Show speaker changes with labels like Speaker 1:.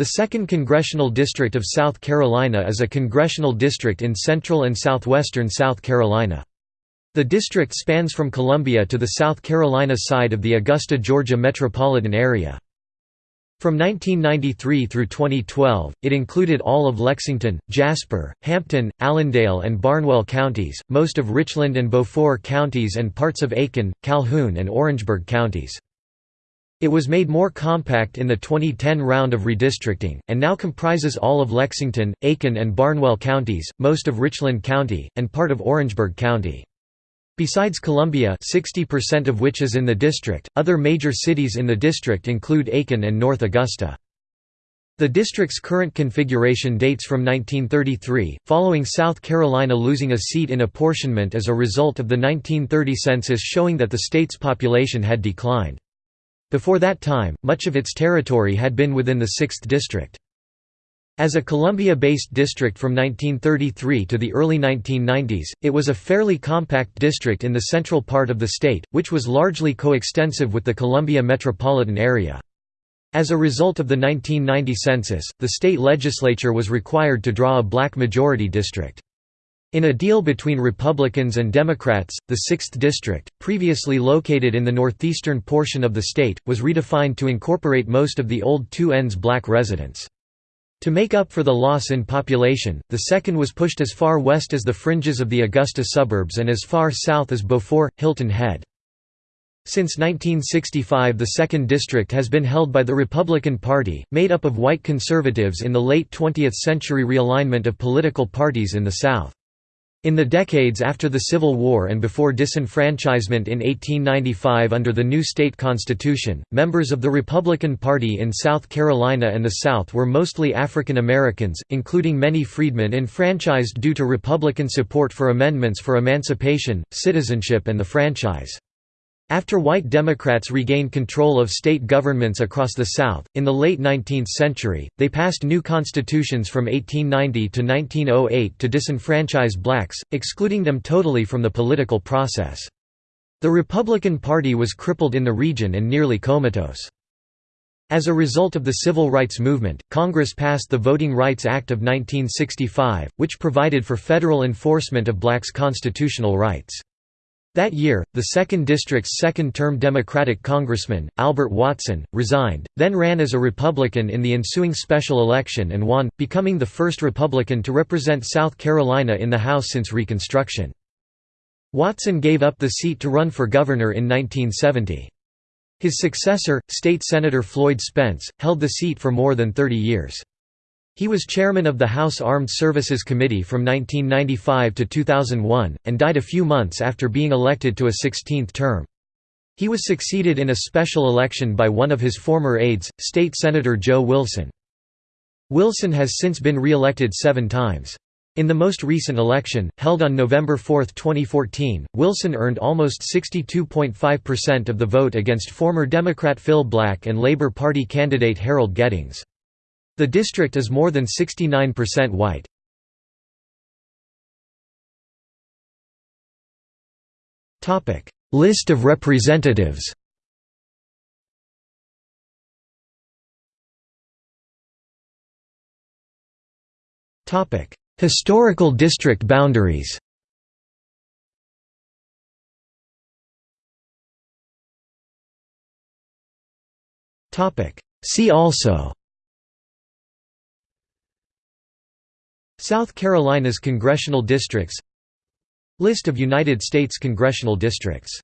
Speaker 1: The 2nd Congressional District of South Carolina is a congressional district in central and southwestern South Carolina. The district spans from Columbia to the South Carolina side of the Augusta, Georgia metropolitan area. From 1993 through 2012, it included all of Lexington, Jasper, Hampton, Allendale and Barnwell counties, most of Richland and Beaufort counties and parts of Aiken, Calhoun and Orangeburg counties. It was made more compact in the 2010 round of redistricting, and now comprises all of Lexington, Aiken and Barnwell counties, most of Richland County, and part of Orangeburg County. Besides Columbia 60% of which is in the district, other major cities in the district include Aiken and North Augusta. The district's current configuration dates from 1933, following South Carolina losing a seat in apportionment as a result of the 1930 census showing that the state's population had declined. Before that time, much of its territory had been within the 6th District. As a Columbia-based district from 1933 to the early 1990s, it was a fairly compact district in the central part of the state, which was largely coextensive with the Columbia metropolitan area. As a result of the 1990 census, the state legislature was required to draw a black majority district. In a deal between Republicans and Democrats, the 6th District, previously located in the northeastern portion of the state, was redefined to incorporate most of the old two ends black residents. To make up for the loss in population, the second was pushed as far west as the fringes of the Augusta suburbs and as far south as Beaufort, Hilton Head. Since 1965 the 2nd District has been held by the Republican Party, made up of white conservatives in the late 20th century realignment of political parties in the South. In the decades after the Civil War and before disenfranchisement in 1895 under the new state constitution, members of the Republican Party in South Carolina and the South were mostly African Americans, including many freedmen enfranchised due to Republican support for amendments for emancipation, citizenship and the franchise. After white Democrats regained control of state governments across the South, in the late 19th century, they passed new constitutions from 1890 to 1908 to disenfranchise blacks, excluding them totally from the political process. The Republican Party was crippled in the region and nearly comatose. As a result of the civil rights movement, Congress passed the Voting Rights Act of 1965, which provided for federal enforcement of blacks' constitutional rights. That year, the 2nd District's second-term Democratic congressman, Albert Watson, resigned, then ran as a Republican in the ensuing special election and won, becoming the first Republican to represent South Carolina in the House since Reconstruction. Watson gave up the seat to run for governor in 1970. His successor, State Senator Floyd Spence, held the seat for more than 30 years. He was chairman of the House Armed Services Committee from 1995 to 2001, and died a few months after being elected to a 16th term. He was succeeded in a special election by one of his former aides, State Senator Joe Wilson. Wilson has since been re-elected seven times. In the most recent election, held on November 4, 2014, Wilson earned almost 62.5% of the vote against former Democrat Phil Black and Labor Party candidate Harold Geddings. The district is more than 69% white. List of representatives Historical district boundaries Topic. See also South Carolina's congressional districts. List of United States congressional districts